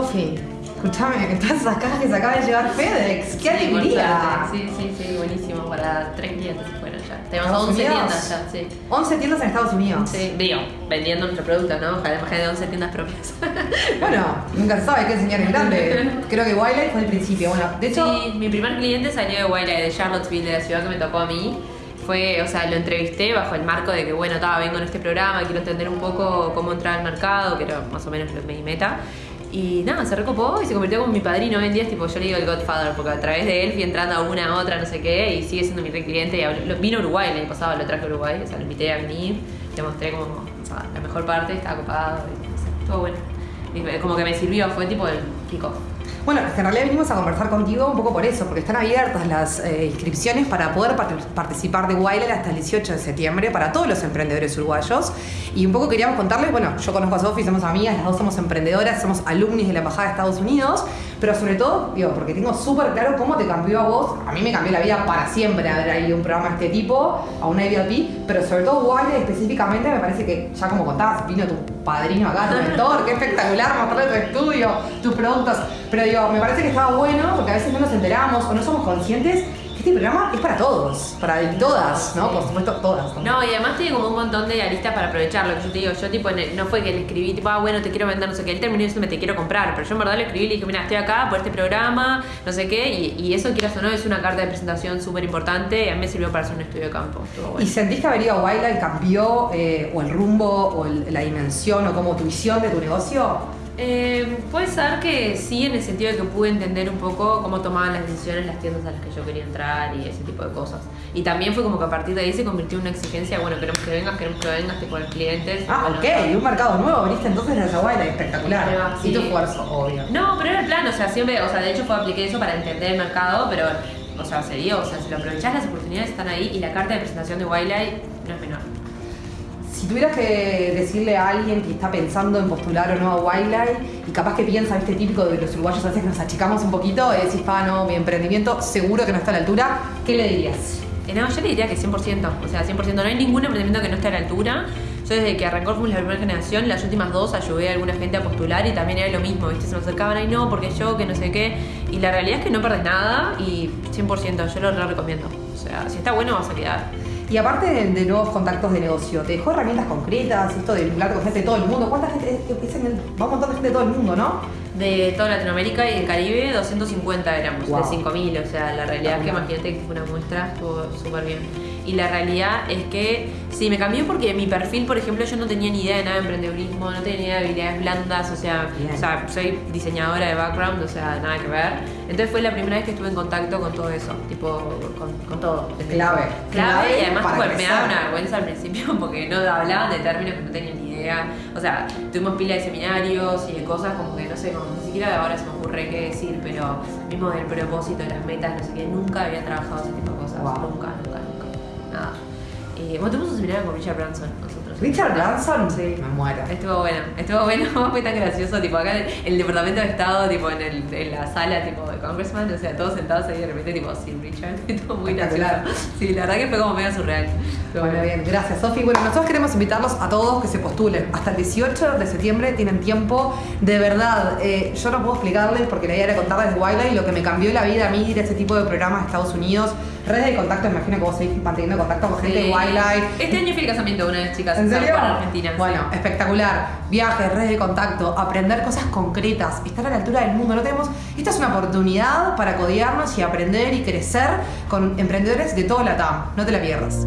Sofi, escúchame, todas esas cajas que se acaba de llevar FedEx. ¡Qué Sí, alegría! Sí, sí, sí, buenísimo. Para tres clientes se fueron ya. Tenemos ¿Estados 11 Unidos? tiendas ya, sí. 11 tiendas en Estados Unidos. Sí, digo, vendiendo nuestro producto, ¿no? Ojalá imagínate 11 tiendas propias. Bueno, nunca se sabe, que enseñar en grande. Creo que Wildlife fue el principio. Bueno, de hecho, Sí, mi primer cliente salió de Wildlife, de Charlottesville, de la ciudad que me tocó a mí. Fue, o sea, lo entrevisté bajo el marco de que, bueno, estaba, vengo en este programa, quiero entender un poco cómo entrar al mercado, que era más o menos mi meta. Y nada, se recopó y se convirtió como mi padrino hoy en día, tipo, yo le digo el Godfather, porque a través de él fui entrando a una, a otra, no sé qué, y sigue siendo mi re cliente. Y habló- vino a Uruguay el año pasado, lo traje a Uruguay, o sea, lo invité a venir, le mostré como, o sea, la mejor parte, estaba copado, y, no sé, estuvo bueno. Como que me sirvió, fue tipo el pico. Bueno, en realidad vinimos a conversar contigo un poco por eso, porque están abiertas las eh, inscripciones para poder part- participar de Wilder hasta el 18 de septiembre para todos los emprendedores uruguayos. Y un poco queríamos contarles, bueno, yo conozco a Sofi, somos amigas, las dos somos emprendedoras, somos alumnis de la Embajada de Estados Unidos, pero sobre todo, digo, porque tengo súper claro cómo te cambió a vos, a mí me cambió la vida para siempre haber ido a un programa de este tipo, a una IBLP, pero sobre todo Wilder específicamente me parece que, ya como contabas, vino tu padrino acá, tu mentor, qué espectacular mostrarle tu estudio, tus productos. Pero digo, me parece que estaba bueno porque a veces no nos enteramos o no somos conscientes este programa es para todos, para todas, ¿no? Por supuesto, todas. ¿no? No, y además tiene como un montón de aristas para aprovechar lo que yo te digo. Yo, tipo, no fue que le escribí, tipo, ah, bueno, te quiero vender, no sé qué. Él terminó diciéndome, te quiero comprar. Pero yo en verdad le escribí y le dije, mira, estoy acá por este programa, no sé qué. Y, y eso, quieras o no, es una carta de presentación súper importante. Y a mí me sirvió para hacer un estudio de campo. ¿Y sentís que haber ido a Wildlife cambió eh, o el rumbo o el- la dimensión o como tu visión de tu negocio? Eh, puede ser que sí, en el sentido de que pude entender un poco cómo tomaban las decisiones las tiendas a las que yo quería entrar y ese tipo de cosas. Y también fue como que a partir de ahí se convirtió en una exigencia, bueno, queremos que vengas, queremos que vengas, tipo, los clientes. Ah, Bueno, ok, un mercado nuevo, viniste entonces Wildlife, Ahí espectacular. va, Y sí. tu esfuerzo, obvio. No, pero era el plan, o sea, siempre, o sea, de hecho fue apliqué eso para entender el mercado, pero, o sea, se dio, o sea, si lo aprovechás, las oportunidades están ahí y la carta de presentación de Wildlife no es menor. Si tuvieras que decirle a alguien que está pensando en postular o no a Wildlife y capaz que piensa, este típico de los uruguayos, a veces nos achicamos un poquito y decís, pa, no, mi emprendimiento seguro que no está a la altura, ¿qué le dirías? Eh, no, yo le diría que 100%, o sea, 100%, no hay ningún emprendimiento que no esté a la altura. Yo desde que arrancó fuimos la primera generación, las últimas dos ayudé a alguna gente a postular y también era lo mismo, ¿viste? Se me acercaban, ay no, porque yo, que no sé qué. Y la realidad es que no perdés nada y 100%, yo lo re recomiendo. O sea, si está bueno vas a quedar. Y aparte de, nuevos contactos de negocio, ¿te dejó herramientas concretas? Esto de vincularte con gente de todo el mundo. ¿Cuánta gente? Es, es en va un montón de gente de todo el mundo, ¿no? De toda Latinoamérica y el Caribe, 250 éramos, Wow. de 5.000. O sea, la realidad es que imagínate que fue una muestra, estuvo súper bien. Y la realidad es que sí, me cambió porque mi perfil, por ejemplo, yo no tenía ni idea de nada de emprendedurismo, no tenía ni idea de habilidades blandas, o sea, o sea, soy diseñadora de background, o sea, nada que ver. Entonces fue la primera vez que estuve en contacto con todo eso, tipo, con, con todo. Desde- Clave. Clave, y además tipo, me daba una vergüenza al principio porque no hablaban de términos que no tenía ni idea. O sea, tuvimos pila de seminarios y de cosas como que no sé, como ni siquiera ahora se me ocurre qué decir, pero mismo del propósito, las metas, no sé qué, nunca había trabajado ese tipo de cosas. Wow. Nunca, nunca, nunca. Nada. Y bueno, tuvimos un seminario con Richard Branson nosotros. Richard Branson, Sí. me muero. Estuvo bueno, estuvo bueno, fue tan gracioso, tipo acá en el departamento de estado, tipo en, el, en la sala tipo de Congressman, o sea, todos sentados ahí de repente tipo, sí, Richard, estuvo muy gracioso. Sí, la verdad que fue como medio surreal. Pero Bueno, bien, gracias Sofi. Bueno, nosotros queremos invitarlos a todos que se postulen. Hasta el 18 de septiembre tienen tiempo. De verdad, eh, yo no puedo explicarles porque la idea era contarles Wildlife lo que me cambió la vida a mí ir a ese tipo de programas de Estados Unidos. Redes de contacto, me imagino que vos seguís manteniendo contacto con gente de Sí. Wildlife. Este año fui al casamiento de una de las chicas ¿En serio? Juan, Argentina. sí. Bueno, espectacular. Viajes, redes de contacto, aprender cosas concretas, estar a la altura del mundo. No tenemos. Esta es una oportunidad para codearnos y aprender y crecer con emprendedores de todo la TAM. No te la pierdas.